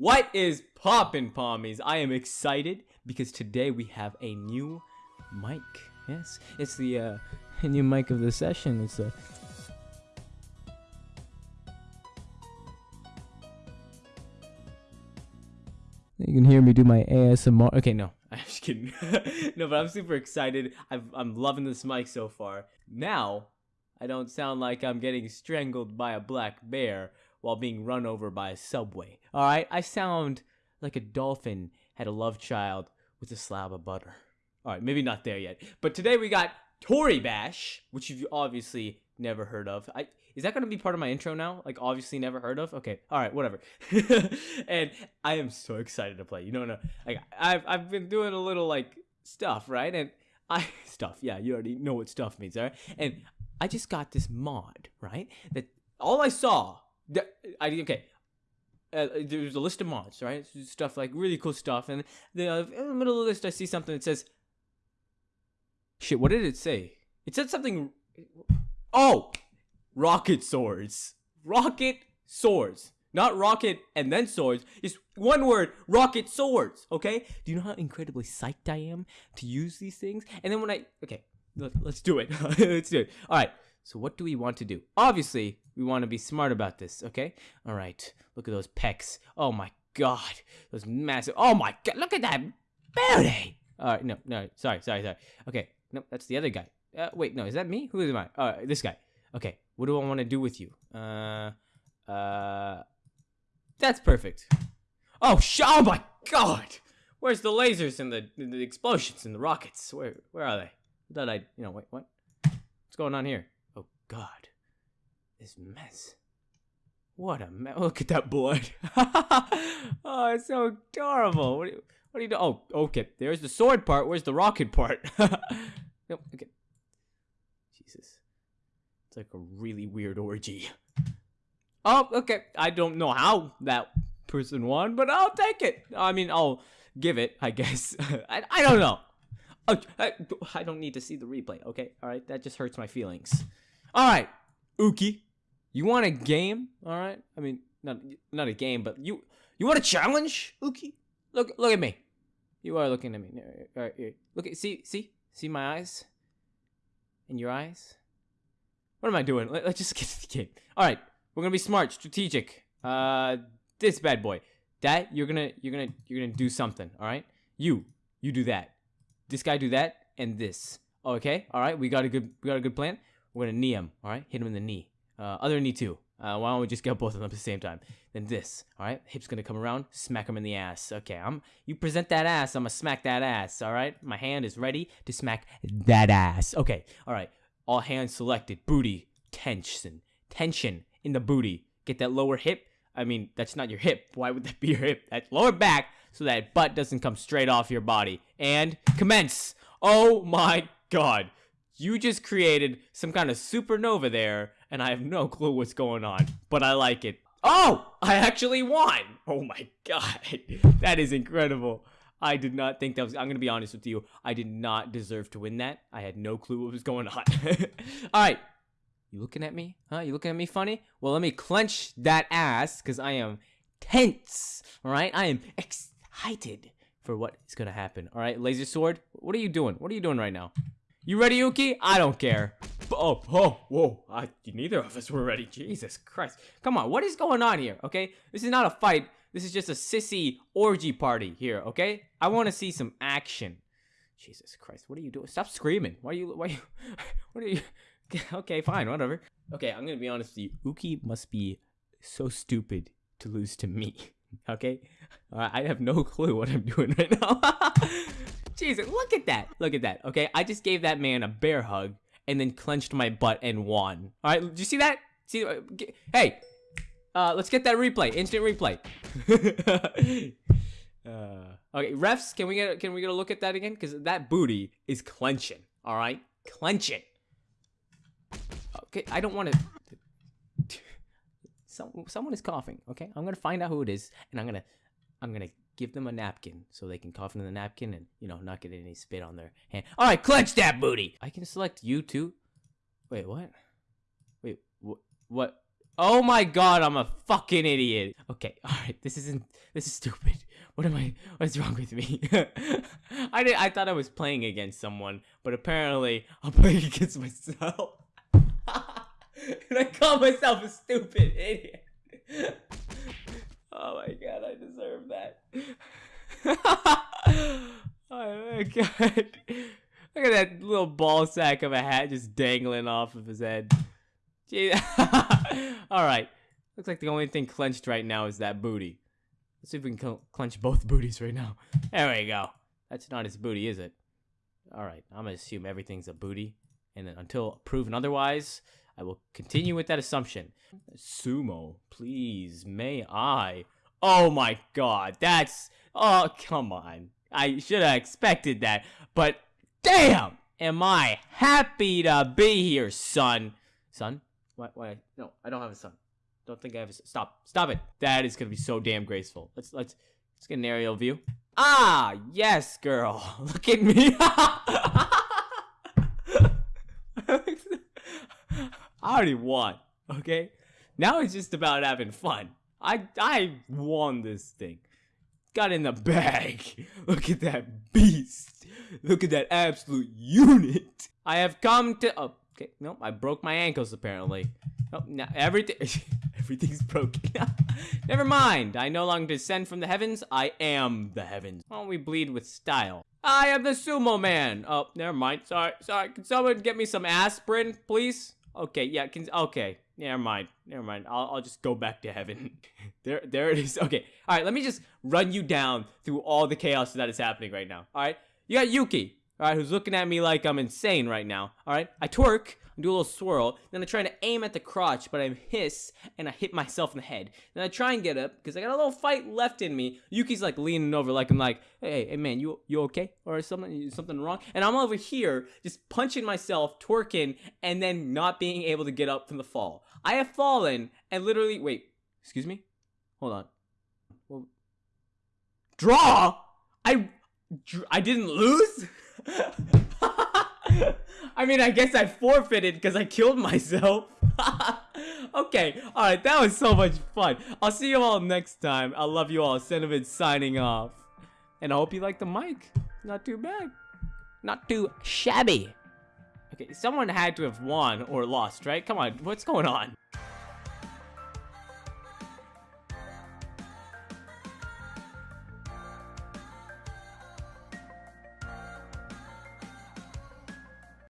What is poppin' pommies? I am excited because today we have a new mic. Yes, it's the uh, new mic of the session. It's a You can hear me do my ASMR. Okay, no, I'm just kidding. no, but I'm super excited. I've, I'm loving this mic so far. Now, I don't sound like I'm getting strangled by a black bear while being run over by a subway. Alright, I sound like a dolphin had a love child with a slab of butter. Alright, maybe not there yet. But today we got Toribash, which you've obviously never heard of. I is that going to be part of my intro now? Like obviously never heard of? Okay. All right, whatever. and I am so excited to play. You know, no, like I've I've been doing a little like stuff, right? And I stuff. Yeah, you already know what stuff means, all right? And I just got this mod, right? That all I saw, I okay. Uh, there's a list of mods, right? Stuff like really cool stuff, and the, uh, in the middle of the list, I see something that says, "Shit." What did it say? It said something. Oh, rocket swords. Rocket swords. Not rocket and then swords. It's one word, rocket swords, okay? Do you know how incredibly psyched I am to use these things? And then when I, okay, let, us do it. let's do it. All right, so what do we want to do? Obviously, we want to be smart about this, okay? All right, look at those pecs. Oh my god, those massive, oh my god, look at that booty. All right, no, no, sorry, sorry, sorry. Okay, no, that's the other guy. Uh, wait, no, is that me? Who am I? Uh, this guy. Okay, what do I want to do with you? Uh, uh, that's perfect. Oh, sh oh my god! Where's the lasers and the, the explosions and the rockets? Where where are they? I thought I, you know, wait, what? What's going on here? God, this mess. What a mess! Look at that blood. oh, it's so adorable. What do you, what do you do? Oh, okay. There's the sword part. Where's the rocket part? nope. Okay Jesus. It's like a really weird orgy. Oh, okay. I don't know how that person won, but I'll take it. I mean, I'll give it, I guess. I, I don't know. Oh, I, I don't need to see the replay, okay? All right, that just hurts my feelings. All right, Uke, you want a game? All right, I mean, not not a game, but you you want a challenge, Uke? Look look at me. You are looking at me. All right, look at see see see my eyes. In your eyes. What am I doing? Let, us just get to the game. All right, we're gonna be smart, strategic. Uh, this bad boy. That you're gonna you're gonna you're gonna do something. All right, you you do that. This guy do that, and this. Okay. All right. We got a good we got a good plan. We're gonna knee him. All right. Hit him in the knee. Uh, other knee too. Uh, why don't we just get both of them at the same time? Then this, all right? Hip's gonna come around, smack him in the ass. Okay, I'm. You present that ass, I'm gonna smack that ass. All right, my hand is ready to smack that ass. Okay, all right. All hands selected. Booty. Tension. Tension in the booty. Get that lower hip. I mean, that's not your hip. Why would that be your hip? That lower back so that butt doesn't come straight off your body. And commence. Oh my god. You just created some kind of supernova there, and I have no clue what's going on, but I like it. Oh, I actually won. Oh my god. That is incredible. I did not think that was. I'm gonna be honest with you. I did not deserve to win that. I had no clue what was going on. All right, you looking at me? Huh? You looking at me funny? Well, let me clench that ass because I am tense. All right, I am excited for what is gonna happen. All right, laser sword. What are you doing? What are you doing right now? You ready, Yuki? I don't care. Oh, oh, whoa. I, neither of us were ready. Jesus Christ. Come on, what is going on here, okay? This is not a fight. This is just a sissy orgy party here, okay? I want to see some action. Jesus Christ, what are you doing? Stop screaming. Why are you, why are you, what are you, okay, fine, whatever. Okay, I'm gonna be honest with you. Uke must be so stupid to lose to me, okay? Uh, I have no clue what I'm doing right now. Jesus, look at that. Look at that, okay? I just gave that man a bear hug and then clenched my butt and won. All right, do you see that? See, uh, hey, uh, let's get that replay. Instant replay. uh, okay, refs, can we get can we get a look at that again? Because that booty is clenching. All right, clenching. Okay, I don't want to. Some, someone is coughing. Okay, I'm gonna find out who it is, and I'm gonna, I'm gonna give them a napkin so they can cough into the napkin and you know not get any spit on their hand. All right, clench that booty. I can select you too. Wait, what? Wait, wh what? Oh my god, I'm a fucking idiot. Okay, alright, this isn't this is stupid. What am I what is wrong with me? I did I thought I was playing against someone, but apparently I'm playing against myself. and I call myself a stupid idiot. oh my god, I deserve that. oh my god. Look at that little ball sack of a hat just dangling off of his head. Alright. Looks like the only thing clenched right now is that booty. Let's see if we can cl clench both booties right now. There we go. That's not his booty, is it? Alright, I'm gonna assume everything's a booty. And until proven otherwise, I will continue with that assumption. Sumo, please, may I? Oh my god, that's... Oh, come on. I should have expected that. But, damn! Am I happy to be here, son. Son? Why? Why? No, I don't have a son. Don't think I have a son. Stop. Stop it. That is gonna be so damn graceful. Let's let's let's get an aerial view. Ah, yes, girl. Look at me. I already won. Okay. Now it's just about having fun. I I won this thing. Got in the bag. Look at that beast. Look at that absolute unit. I have come to. Oh, Okay, no, I broke my ankles apparently. Oh, now everything, everything's broken. Never mind. I no longer descend from the heavens. I am the heavens. Why don't we bleed with style? I am the sumo man. Oh, never mind. Sorry, sorry. Can someone get me some aspirin, please? Okay, yeah. Can okay. Never mind. Never mind. I'll, I'll just go back to heaven. there, there it is. Okay. All right. Let me just run you down through all the chaos that is happening right now. All right. You got Yuki all right, who's looking at me like I'm insane right now, all right? I twerk, I do a little swirl, then I try to aim at the crotch, but I hiss, and I hit myself in the head. Then I try and get up, because I got a little fight left in me. Yuki's like leaning over, like I'm like, hey, hey, man, you you okay? Or something, something wrong? And I'm over here, just punching myself, twerking, and then not being able to get up from the fall. I have fallen, and literally, wait, excuse me? Hold on. Well, draw? I, I didn't lose? I mean, I guess I forfeited because I killed myself. okay, alright, that was so much fun. I'll see you all next time. I love you all. Cinnamon signing off. And I hope you like the mic. Not too bad. Not too shabby. Okay, someone had to have won or lost, right? Come on, what's going on?